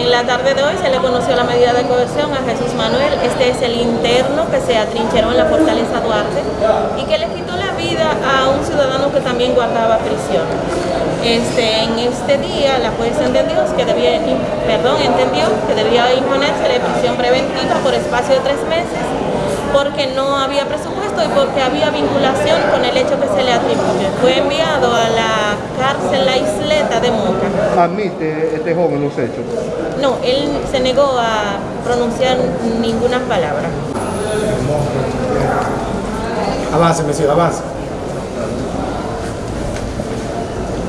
la tarde de hoy se le conoció la medida de coerción a Jesús Manuel. Este es el interno que se atrincheró en la fortaleza Duarte y que le quitó la vida a un ciudadano que también guardaba prisión. Este, en este día la jueza entendió que debía, perdón, entendió que debía imponerse la prisión preventiva por espacio de tres meses porque no había presupuesto y porque había vinculación con el hecho que se le atribuye. Fue enviado La Isleta de Moca. ¿Admite este joven los hechos? No, él se negó a pronunciar ninguna palabra. Avance, Messi, avance.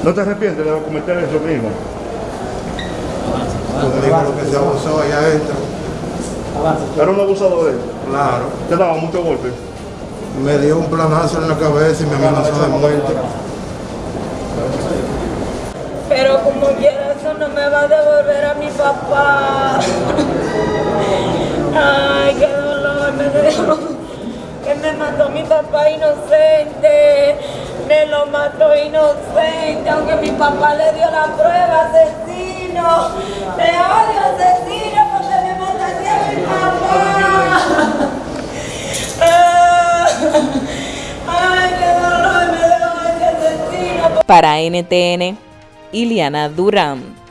¿No te arrepientes de cometer eso mismo? Como digo lo que se abusó allá adentro. Avance. Era un abusador de él. Claro. Te daba muchos golpes. Me dio un planazo en la cabeza y me amenazó de muerte. Como quiera eso no me va a devolver a mi papá. Ay, qué dolor me dio. Que me mató mi papá inocente. Me lo mató inocente, aunque mi papá le dio la prueba, asesino. Me odio, asesino, porque me mataste a mi papá. Ay, qué dolor me dio ese asesino. Para NTN, Iliana Durán.